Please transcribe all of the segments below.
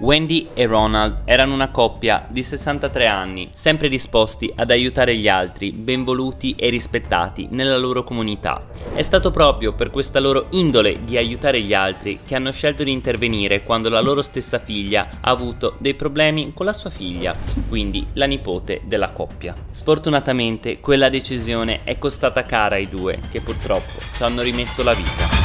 Wendy e Ronald erano una coppia di 63 anni, sempre disposti ad aiutare gli altri, benvoluti e rispettati nella loro comunità. È stato proprio per questa loro indole di aiutare gli altri che hanno scelto di intervenire quando la loro stessa figlia ha avuto dei problemi con la sua figlia, quindi la nipote della coppia. Sfortunatamente quella decisione è costata cara ai due, che purtroppo ci hanno rimesso la vita.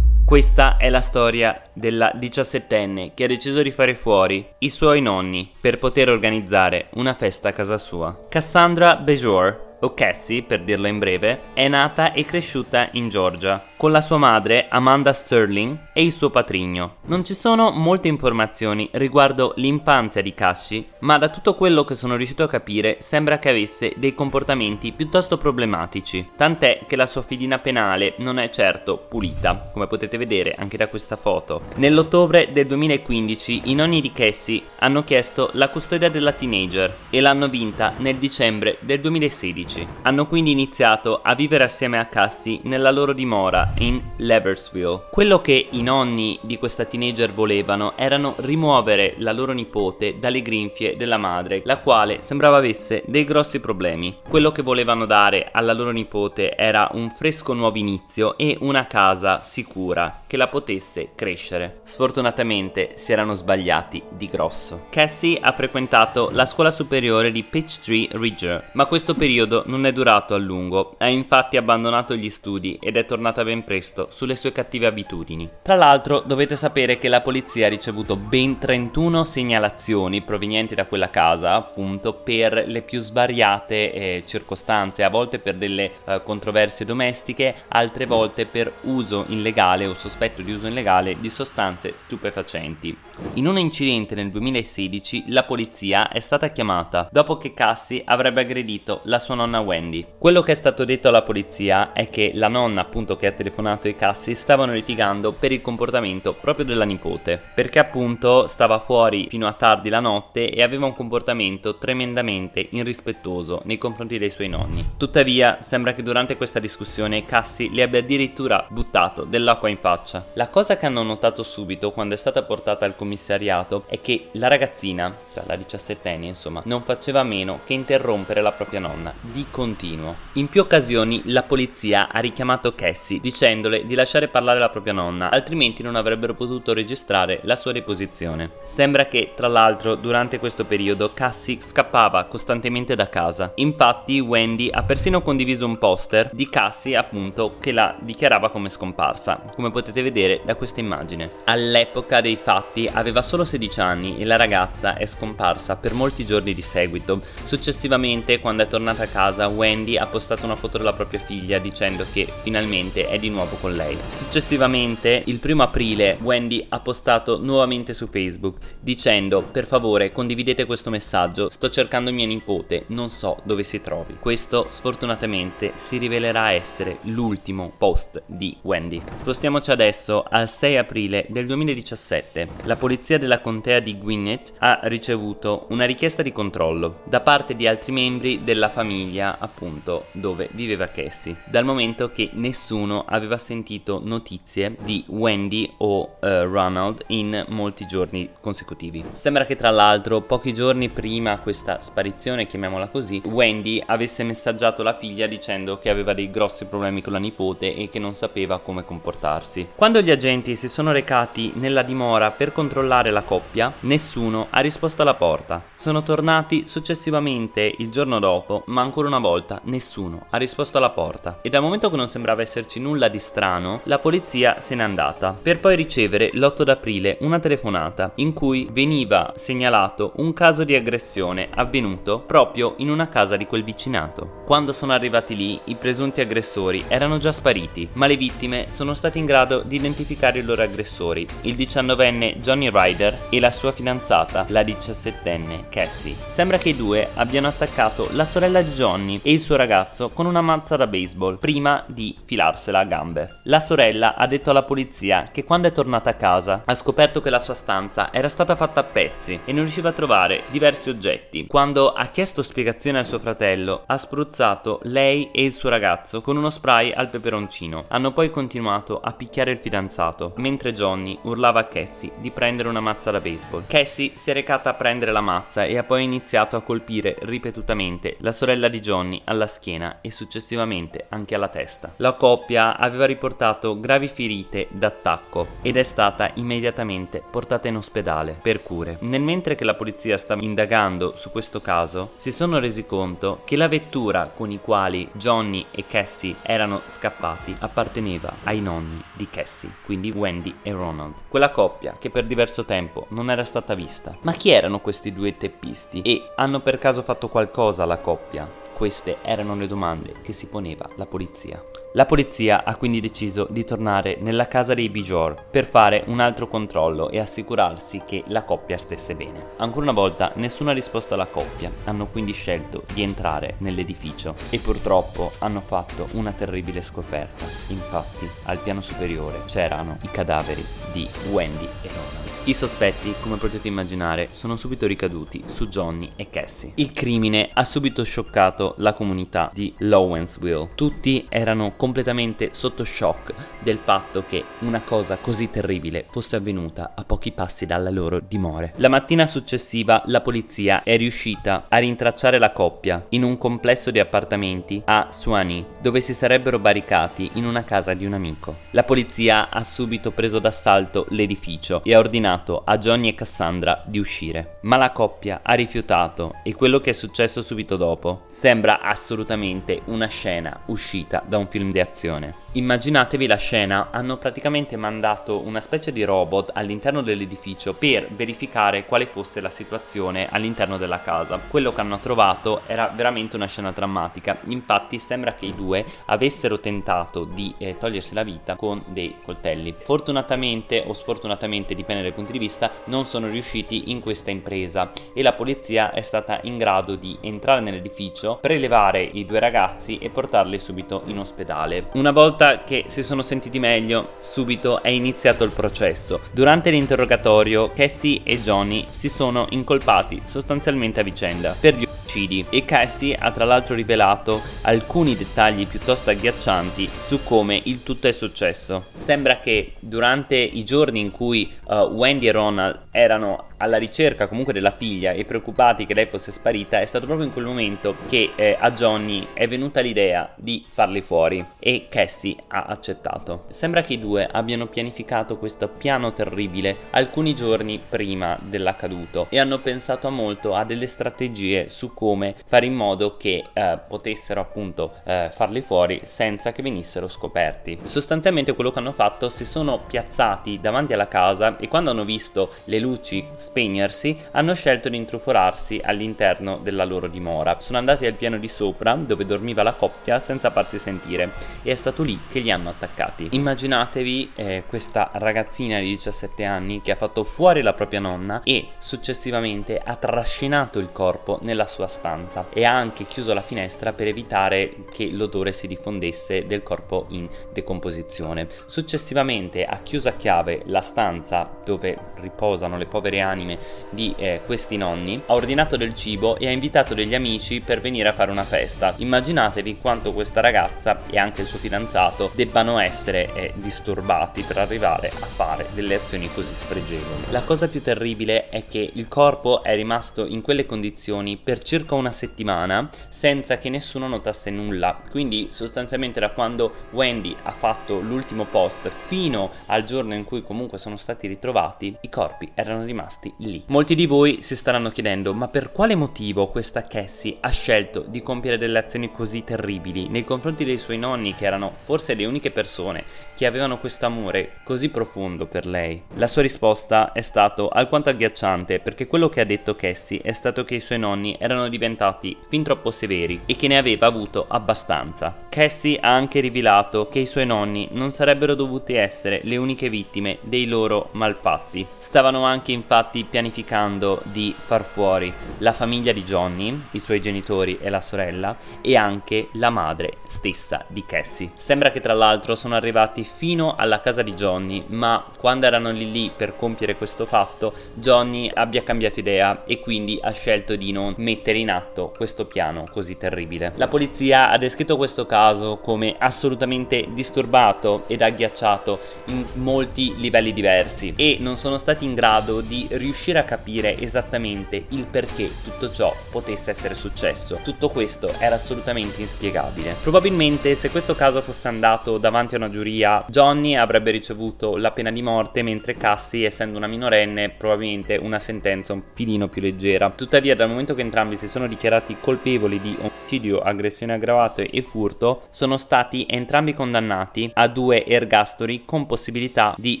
Questa è la storia della diciassettenne che ha deciso di fare fuori i suoi nonni per poter organizzare una festa a casa sua. Cassandra Bejor, o Cassie per dirla in breve, è nata e cresciuta in Georgia con la sua madre Amanda Sterling e il suo patrigno. Non ci sono molte informazioni riguardo l'infanzia di Cassie, ma da tutto quello che sono riuscito a capire sembra che avesse dei comportamenti piuttosto problematici, tant'è che la sua fidina penale non è certo pulita, come potete vedere anche da questa foto. Nell'ottobre del 2015 i nonni di Cassie hanno chiesto la custodia della teenager e l'hanno vinta nel dicembre del 2016. Hanno quindi iniziato a vivere assieme a Cassie nella loro dimora in Leversville. Quello che i nonni di questa teenager volevano erano rimuovere la loro nipote dalle grinfie della madre, la quale sembrava avesse dei grossi problemi. Quello che volevano dare alla loro nipote era un fresco nuovo inizio e una casa sicura che la potesse crescere. Sfortunatamente si erano sbagliati di grosso. Cassie ha frequentato la scuola superiore di Peachtree Ridge, ma questo periodo non è durato a lungo. Ha infatti abbandonato gli studi ed è tornata ben presto sulle sue cattive abitudini. Tra l'altro dovete sapere che la polizia ha ricevuto ben 31 segnalazioni provenienti da quella casa appunto per le più svariate eh, circostanze, a volte per delle eh, controversie domestiche, altre volte per uso illegale o sospetto di uso illegale di sostanze stupefacenti. In un incidente nel 2016 la polizia è stata chiamata dopo che Cassie avrebbe aggredito la sua Wendy. Quello che è stato detto alla polizia è che la nonna appunto che ha telefonato telefonato i Cassi stavano litigando per il comportamento proprio della nipote, perché appunto stava fuori fino a tardi la notte e aveva un comportamento tremendamente irrispettoso nei confronti dei suoi nonni. Tuttavia sembra che durante questa discussione Cassi le abbia addirittura buttato dell'acqua in faccia. La cosa che hanno notato subito quando è stata portata al commissariato è che la ragazzina, cioè la diciassettenne insomma, non faceva meno che interrompere la propria nonna di continuo. In più occasioni la polizia ha richiamato Cassie dicendo dicendole di lasciare parlare la propria nonna, altrimenti non avrebbero potuto registrare la sua deposizione. Sembra che, tra l'altro, durante questo periodo Cassie scappava costantemente da casa. Infatti Wendy ha persino condiviso un poster di Cassie appunto che la dichiarava come scomparsa, come potete vedere da questa immagine. All'epoca dei fatti aveva solo 16 anni e la ragazza è scomparsa per molti giorni di seguito. Successivamente, quando è tornata a casa, Wendy ha postato una foto della propria figlia dicendo che finalmente è di nuovo con lei. Successivamente, il primo aprile, Wendy ha postato nuovamente su Facebook dicendo per favore condividete questo messaggio, sto cercando mia nipote, non so dove si trovi. Questo sfortunatamente si rivelerà essere l'ultimo post di Wendy. Spostiamoci adesso al 6 aprile del 2017. La polizia della contea di Gwinnett ha ricevuto una richiesta di controllo da parte di altri membri della famiglia appunto dove viveva Cassie, dal momento che nessuno aveva sentito notizie di Wendy o uh, Ronald in molti giorni consecutivi. Sembra che tra l'altro pochi giorni prima questa sparizione, chiamiamola così, Wendy avesse messaggiato la figlia dicendo che aveva dei grossi problemi con la nipote e che non sapeva come comportarsi. Quando gli agenti si sono recati nella dimora per controllare la coppia, nessuno ha risposto alla porta. Sono tornati successivamente il giorno dopo, ma ancora una volta nessuno ha risposto alla porta. E dal momento che non sembrava esserci nulla di strano, la polizia se n'è andata, per poi ricevere l'8 d'aprile una telefonata in cui veniva segnalato un caso di aggressione avvenuto proprio in una casa di quel vicinato. Quando sono arrivati lì, i presunti aggressori erano già spariti, ma le vittime sono state in grado di identificare i loro aggressori, il 19enne Johnny Ryder e la sua fidanzata, la 17enne Cassie. Sembra che i due abbiano attaccato la sorella di Johnny Johnny e il suo ragazzo con una mazza da baseball prima di filarsela a gambe. La sorella ha detto alla polizia che quando è tornata a casa ha scoperto che la sua stanza era stata fatta a pezzi e non riusciva a trovare diversi oggetti. Quando ha chiesto spiegazione a suo fratello ha spruzzato lei e il suo ragazzo con uno spray al peperoncino. Hanno poi continuato a picchiare il fidanzato mentre Johnny urlava a Cassie di prendere una mazza da baseball. Cassie si è recata a prendere la mazza e ha poi iniziato a colpire ripetutamente la sorella di Johnny alla schiena e successivamente anche alla testa. La coppia aveva riportato gravi ferite d'attacco ed è stata immediatamente portata in ospedale per cure. Nel mentre che la polizia stava indagando su questo caso, si sono resi conto che la vettura con i quali Johnny e Cassie erano scappati apparteneva ai nonni di Cassie, quindi Wendy e Ronald. Quella coppia che per diverso tempo non era stata vista. Ma chi erano questi due teppisti? E hanno per caso fatto qualcosa alla coppia? Queste erano le domande che si poneva la polizia. La polizia ha quindi deciso di tornare nella casa dei Bijor per fare un altro controllo e assicurarsi che la coppia stesse bene. Ancora una volta nessuna risposta alla coppia, hanno quindi scelto di entrare nell'edificio e purtroppo hanno fatto una terribile scoperta. Infatti al piano superiore c'erano i cadaveri di Wendy e Ronald. I sospetti, come potete immaginare, sono subito ricaduti su Johnny e Cassie. Il crimine ha subito scioccato la comunità di Lowensville. Tutti erano completamente sotto shock del fatto che una cosa così terribile fosse avvenuta a pochi passi dalle loro dimore. La mattina successiva la polizia è riuscita a rintracciare la coppia in un complesso di appartamenti a Suani, dove si sarebbero barricati in una casa di un amico. La polizia ha subito preso d'assalto l'edificio e ha ordinato a Johnny e Cassandra di uscire, ma la coppia ha rifiutato e quello che è successo subito dopo sembra assolutamente una scena uscita da un film di azione. Immaginatevi la scena, hanno praticamente mandato una specie di robot all'interno dell'edificio per verificare quale fosse la situazione all'interno della casa. Quello che hanno trovato era veramente una scena drammatica, infatti sembra che i due avessero tentato di eh, togliersi la vita con dei coltelli. Fortunatamente o sfortunatamente, dipende dai punti di vista, non sono riusciti in questa impresa e la polizia è stata in grado di entrare nell'edificio, prelevare i due ragazzi e portarli subito in ospedale. Una volta che si sono sentiti meglio, subito è iniziato il processo. Durante l'interrogatorio, Cassie e Johnny si sono incolpati sostanzialmente a vicenda per gli omicidi e Cassie ha tra l'altro rivelato alcuni dettagli piuttosto agghiaccianti su come il tutto è successo. Sembra che durante i giorni in cui uh, Wendy e Ronald erano alla ricerca comunque della figlia e preoccupati che lei fosse sparita è stato proprio in quel momento che eh, a Johnny è venuta l'idea di farli fuori e Cassie ha accettato. Sembra che i due abbiano pianificato questo piano terribile alcuni giorni prima dell'accaduto e hanno pensato molto a delle strategie su come fare in modo che eh, potessero appunto eh, farli fuori senza che venissero scoperti. Sostanzialmente quello che hanno fatto si sono piazzati davanti alla casa e quando hanno visto le luci spegnersi, hanno scelto di intrufolarsi all'interno della loro dimora. Sono andati al piano di sopra, dove dormiva la coppia, senza farsi sentire, e è stato lì che li hanno attaccati. Immaginatevi eh, questa ragazzina di 17 anni che ha fatto fuori la propria nonna e successivamente ha trascinato il corpo nella sua stanza e ha anche chiuso la finestra per evitare che l'odore si diffondesse del corpo in decomposizione. Successivamente ha chiuso a chiave la stanza dove riposano le povere anime anime di eh, questi nonni, ha ordinato del cibo e ha invitato degli amici per venire a fare una festa. Immaginatevi quanto questa ragazza e anche il suo fidanzato debbano essere eh, disturbati per arrivare a fare delle azioni così spregevoli. La cosa più terribile è che il corpo è rimasto in quelle condizioni per circa una settimana senza che nessuno notasse nulla, quindi sostanzialmente da quando Wendy ha fatto l'ultimo post fino al giorno in cui comunque sono stati ritrovati, i corpi erano rimasti lì. Molti di voi si staranno chiedendo ma per quale motivo questa Cassie ha scelto di compiere delle azioni così terribili nei confronti dei suoi nonni che erano forse le uniche persone che avevano questo amore così profondo per lei? La sua risposta è stato alquanto agghiacciante perché quello che ha detto Cassie è stato che i suoi nonni erano diventati fin troppo severi e che ne aveva avuto abbastanza. Cassie ha anche rivelato che i suoi nonni non sarebbero dovuti essere le uniche vittime dei loro malfatti. Stavano anche infatti pianificando di far fuori la famiglia di Johnny, i suoi genitori e la sorella, e anche la madre stessa di Cassie. Sembra che tra l'altro sono arrivati fino alla casa di Johnny, ma quando erano lì lì per compiere questo fatto, Johnny abbia cambiato idea e quindi ha scelto di non mettere in atto questo piano così terribile. La polizia ha descritto questo caso come assolutamente disturbato ed agghiacciato in molti livelli diversi e non sono stati in grado di riuscire a capire esattamente il perché tutto ciò potesse essere successo. Tutto questo era assolutamente inspiegabile. Probabilmente se questo caso fosse andato davanti a una giuria, Johnny avrebbe ricevuto la pena di morte mentre Cassie, essendo una minorenne, probabilmente una sentenza un filino più leggera. Tuttavia dal momento che entrambi si sono dichiarati colpevoli di omicidio, aggressione aggravata e furto, sono stati entrambi condannati a due ergastoli con possibilità di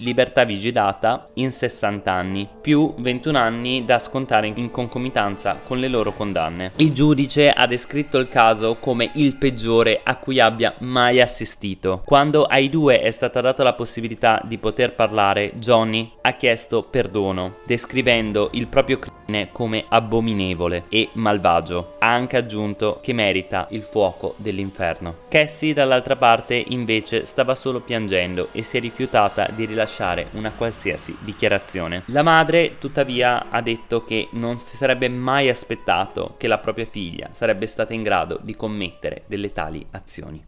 libertà vigilata in 60 anni, più 21 anni da scontare in concomitanza con le loro condanne. Il giudice ha descritto il caso come il peggiore a cui abbia mai assistito. Quando ai due è stata data la possibilità di poter parlare, Johnny ha chiesto perdono, descrivendo il proprio crimine come abominevole e malvagio. Ha anche aggiunto che merita il fuoco dell'inferno. Cassie dall'altra parte invece stava solo piangendo e si è rifiutata di rilasciare una qualsiasi dichiarazione. La madre tuttavia ha detto che non si sarebbe mai aspettato che la propria figlia sarebbe stata in grado di commettere delle tali azioni.